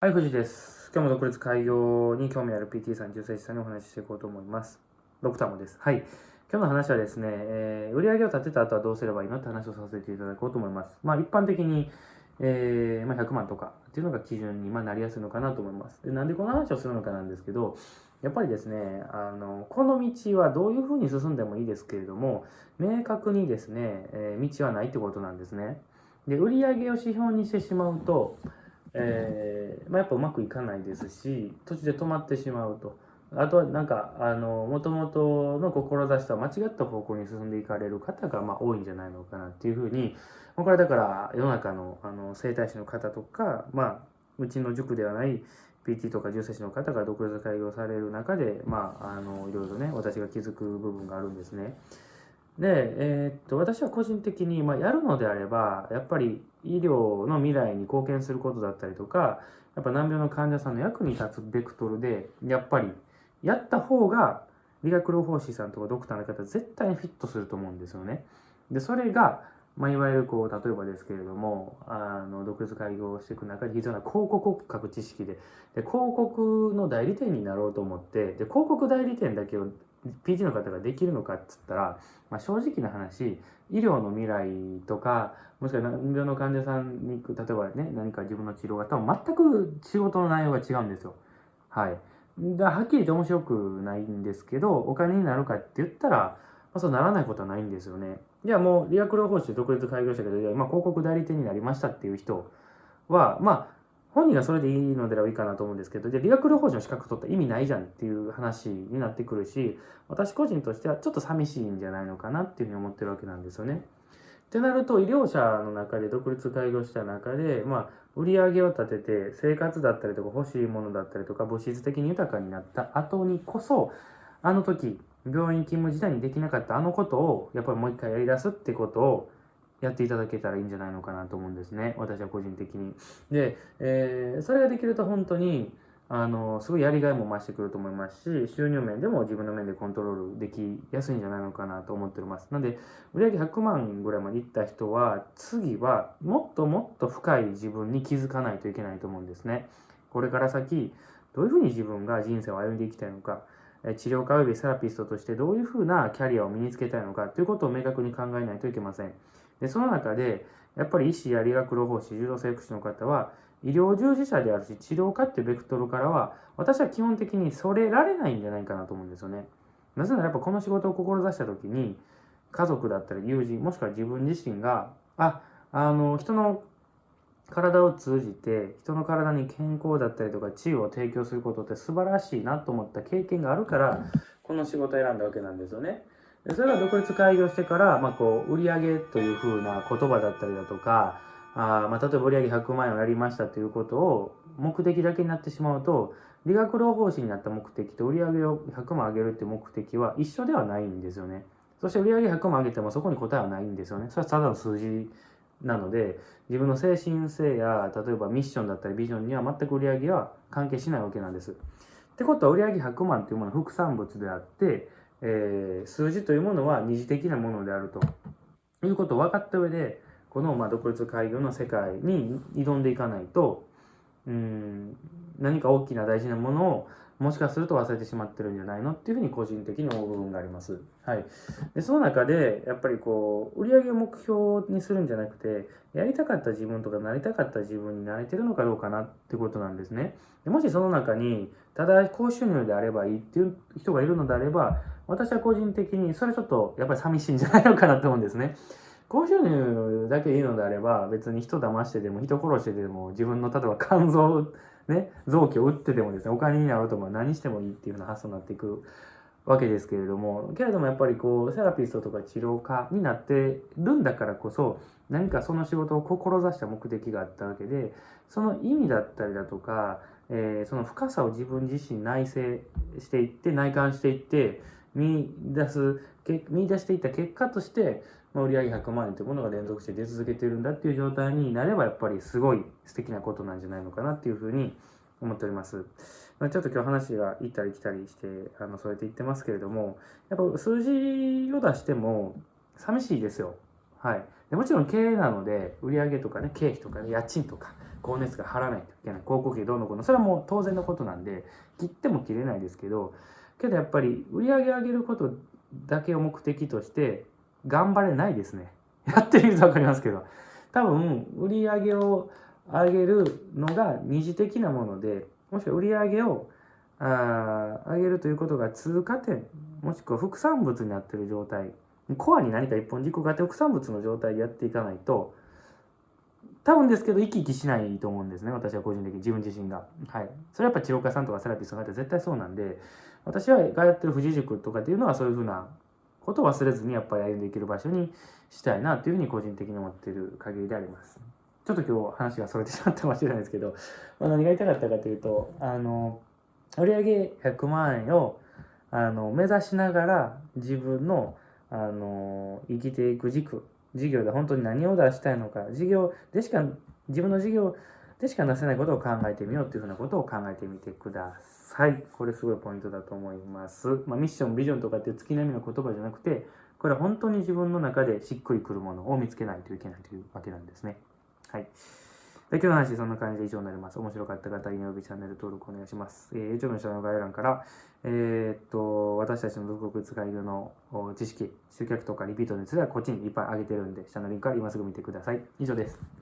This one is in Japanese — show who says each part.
Speaker 1: はい、藤井です。今日も独立開業に興味ある PT さん、重生師さんにお話ししていこうと思います。ドクターもです。はい。今日の話はですね、えー売上を立てた後はどうすればいいのって話をさせていただこうと思います。まあ、一般的に、えーまあ、100万とかっていうのが基準にまあなりやすいのかなと思います。でなんでこの話をするのかなんですけど、やっぱりですね、あのこの道はどういうふうに進んでもいいですけれども、明確にですね、えー道はないってことなんですね。で、売上を指標にしてしまうと、えーまあ、やっぱうまくいかないですし途中で止まってしまうとあとはなんかあの元々の志とは間違った方向に進んでいかれる方がまあ多いんじゃないのかなっていうふうにこれだから世の中のあの整体師の方とか、まあ、うちの塾ではない PT とか重生師の方が独立開業される中で、まあ、あのいろいろね私が気づく部分があるんですね。で、えーっと私は個人的に、まあ、やるのであればやっぱり医療の未来に貢献することだったりとかやっぱ難病の患者さんの役に立つベクトルでやっぱりやった方が理学療法士さんとかドクターの方絶対にフィットすると思うんですよね。でそれが、まあ、いわゆるこう例えばですけれどもあの独立開業していく中で必要な広告各知識でで広告の代理店になろうと思ってで広告代理店だけを PT の方ができるのかっつったら、まあ、正直な話医療の未来とかもしくは難病の患者さんに例えばね何か自分の治療が多分全く仕事の内容が違うんですよ。はい。だはっきり言って面白くないんですけどお金になるかって言ったら、まあ、そうならないことはないんですよね。いやもう理学療法士独立開業したけど、まあ、広告代理店になりましたっていう人はまあ本人がそれでいいのであればいいかなと思うんですけど、じゃあ理学療法士の資格取った意味ないじゃんっていう話になってくるし、私個人としてはちょっと寂しいんじゃないのかなっていうふうに思ってるわけなんですよね。ってなると、医療者の中で独立開業した中で、まあ、売り上げを立てて、生活だったりとか欲しいものだったりとか、物質的に豊かになった後にこそ、あの時、病院勤務時代にできなかったあのことを、やっぱりもう一回やり出すってことを、やっていただけたらいいんじゃないのかなと思うんですね。私は個人的に。で、えーそれができると本当に、あの、すごいやりがいも増してくると思いますし、収入面でも自分の面でコントロールできやすいんじゃないのかなと思っております。なんで、売上100万ぐらいまでいった人は、次はもっともっと深い自分に気づかないといけないと思うんですね。これから先、どういうふうに自分が人生を歩んでいきたいのか、治療家及びセラピストとしてどういうふうなキャリアを身につけたいのかということを明確に考えないといけません。でその中でやっぱり医師や理学療法士柔道整復師の方は医療従事者であるし治療家っていうベクトルからは私は基本的にそれられないんじゃないかなと思うんですよね。なぜならやっぱこの仕事を志した時に家族だったり友人もしくは自分自身がああの人の体を通じて人の体に健康だったりとか治癒を提供することって素晴らしいなと思った経験があるからこの仕事を選んだわけなんですよね。でそれが独立開業してから、まあ、こう売上というふうな言葉だったりだとかあー、まあ、例えば売上100万円をやりましたということを目的だけになってしまうと理学療法士になった目的と売上を100万上げるっていう目的は一緒ではないんですよね。そして売上100万上げてもそこに答えはないんですよね。それはただの数字なので自分の精神性や例えばミッションだったりビジョンには全く売り上げは関係しないわけなんです。ってことは売上100万というものは副産物であってえー数字というものは二次的なものであるということを分かった上でこのまあ独立開業の世界に挑んでいかないとうん何か大きな大事なものをもしかすると忘れてしまってるんじゃないのっていうふうに個人的に思う部分があります。はい、でその中でやっぱりこう売上を目標にするんじゃなくてやりたかった自分とかなりたかった自分になれてるのかどうかなってことなんですね。でもしその中にただ高収入であればいいっていう人がいるのであれば私は個人的にそれちょっとやっぱり寂しいんじゃないのかなと思うんですね。高収入だけいいのであれば別に人騙してでも人殺してでも自分の例えば肝臓ね臓器を打ってでもですねお金になろうとも何してもいいっていうような発想になっていくわけですけれどもけれどもやっぱりこうセラピストとか治療家になってるんだからこそ何かその仕事を志した目的があったわけでその意味だったりだとか、えーその深さを自分自身内省していって内観していって見出す見出していった結果として、まあ、売上100万円というものが連続して出続けているんだっていう状態になればやっぱりすごい素敵なことなんじゃないのかなっていうふうに思っております。まあ、ちょっと今日話が行ったり来たりしてあのそうやって言ってますけれどもやっぱ数字を出しても寂しいですよ。はい、でもちろん経営なので売上とかね経費とかね家賃とか光熱費払わないといけない広告費どうのこうのそれはもう当然のことなんで切っても切れないですけどけどやっぱり売り上げ上げることだけを目的として頑張れないですね。やってみると分かりますけど。多分売り上げを上げるのが二次的なものでもしくは売り上げをあ上げるということが通過点もしくは副産物になってる状態コアに何か一本軸があって副産物の状態でやっていかないと多分ですけど生き生きしないと思うんですね私は個人的に自分自身が。はい。それはやっぱ治療家さんとかセラピストがって絶対そうなんで私はがやってる富士塾とかっていうのはそういうふうなことを忘れずにやっぱり歩んでいける場所にしたいなというふうに個人的に思っている限りでありますちょっと今日話がそれてしまったかもしれないですけど、まあ、何が言いたかったかというとあの売上100万円をあの目指しながら自分のあの生きていく軸事業で本当に何を出したいのか事業でしか自分の事業でしかなせないことを考えてみようというふうなことを考えてみてください。これすごいポイントだと思います。まあ、ミッション、ビジョンとかっていう月並みの言葉じゃなくて、これは本当に自分の中でしっくりくるものを見つけないといけないというわけなんですね。はい。で今日の話そんな感じで以上になります。面白かった方、いいねおびチャンネル登録お願いします。えー、YouTube の下の概要欄から、えー、っと、私たちの独学使いの知識、集客とかリピートについてはこっちにいっぱい上げてるんで、下のリンクから今すぐ見てください。以上です。